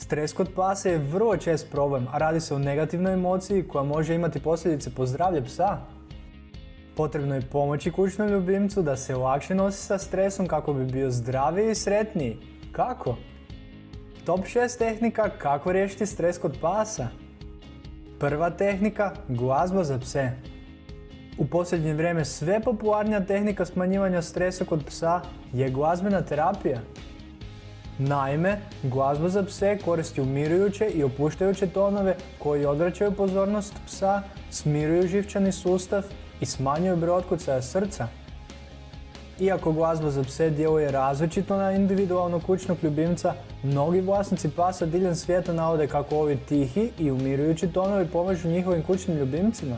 Stres kod pasa je vrlo čest problem, a radi se o negativnoj emociji koja može imati posljedice po zdravlje psa. Potrebno je pomoći kućnom ljubimcu da se lakše nosi sa stresom kako bi bio zdraviji i sretniji. Kako? Top 6 tehnika kako riješiti stres kod pasa. Prva tehnika, glazba za pse. U posljednje vrijeme sve popularnija tehnika smanjivanja stresa kod psa je glazbena terapija. Naime, glazba za pse koristi umirujuće i opuštajuće tonove koji odvraćaju pozornost psa, smiruju živčani sustav i smanjuju broj otkucaja srca. Iako glazba za pse djeluje različito na individualnog kućnog ljubimca, mnogi vlasnici pasa diljem svijeta navode kako ovi tihi i umirujući tonovi pomažu njihovim kućnim ljubimcima.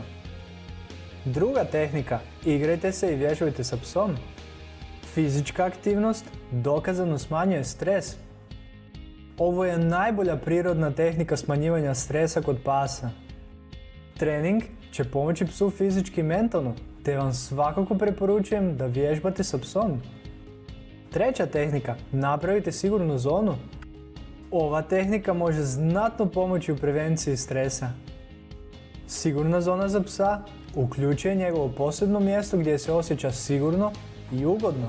Druga tehnika, igrajte se i vježbajte sa psom. Fizička aktivnost dokazano smanjuje stres. Ovo je najbolja prirodna tehnika smanjivanja stresa kod pasa. Trening će pomoći psu fizički i mentalno, te vam svakako preporučujem da vježbate sa psom. Treća tehnika, napravite sigurnu zonu. Ova tehnika može znatno pomoći u prevenciji stresa. Sigurna zona za psa uključuje njegovo posebno mjesto gdje se osjeća sigurno i ugodno.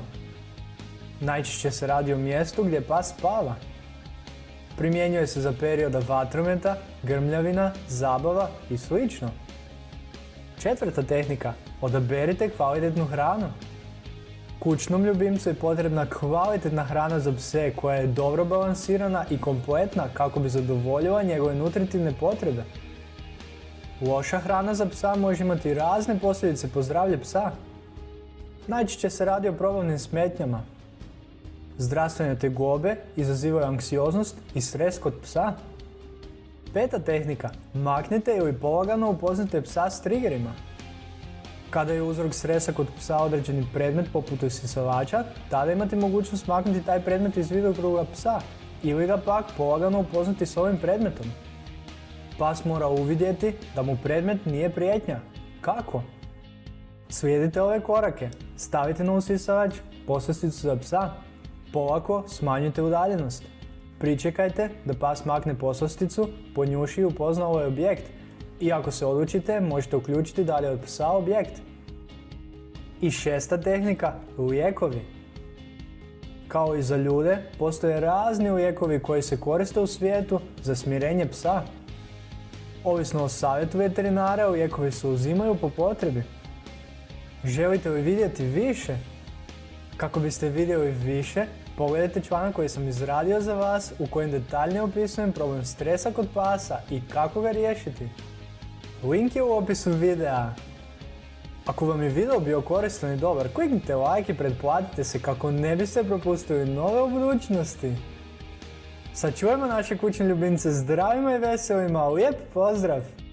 Najčešće se radi o mjestu gdje pas spava. Primjenjuje se za perioda vatrometa, grmljavina, zabava i sl. Četvrta tehnika, odaberite kvalitetnu hranu. Kućnom ljubimcu je potrebna kvalitetna hrana za pse koja je dobro balansirana i kompletna kako bi zadovoljila njegove nutritivne potrebe. Loša hrana za psa može imati razne posljedice po zdravlje psa. Najčešće se radi o probavnim smetnjama. Zdravstvene tegobe izazivaju anksioznost i stres kod psa. Peta tehnika. Maknite ili polagano upoznate psa s triggerima. Kada je uzrok stresa kod psa određeni predmet poput usisavača, tada imate mogućnost maknuti taj predmet iz vidokruga psa ili ga pak polagano upoznati s ovim predmetom. Pas mora uvidjeti da mu predmet nije prijetnja. Kako? Slijedite ove korake. Stavite na usisavač poslasticu za psa. Polako smanjite udaljenost. Pričekajte da pas makne poslasticu, ponjuši i upozna ovaj objekt. I ako se odlučite, možete uključiti dalje od psa objekt. I šesta tehnika, lijekovi. Kao i za ljude, postoje razni lijekovi koji se koriste u svijetu za smirenje psa. Ovisno o savjetu veterinara, lijekovi se uzimaju po potrebi. Želite li vidjeti više? Kako biste vidjeli više, pogledajte članak koji sam izradio za vas u kojem detaljnije opisujem problem stresa kod pasa i kako ga riješiti. Link je u opisu videa. Ako vam je video bio koristan i dobar, kliknite like i pretplatite se kako ne biste propustili nove u budućnosti. Sačuvajmo naše kućne ljubimce zdravima i veselima, lijep pozdrav!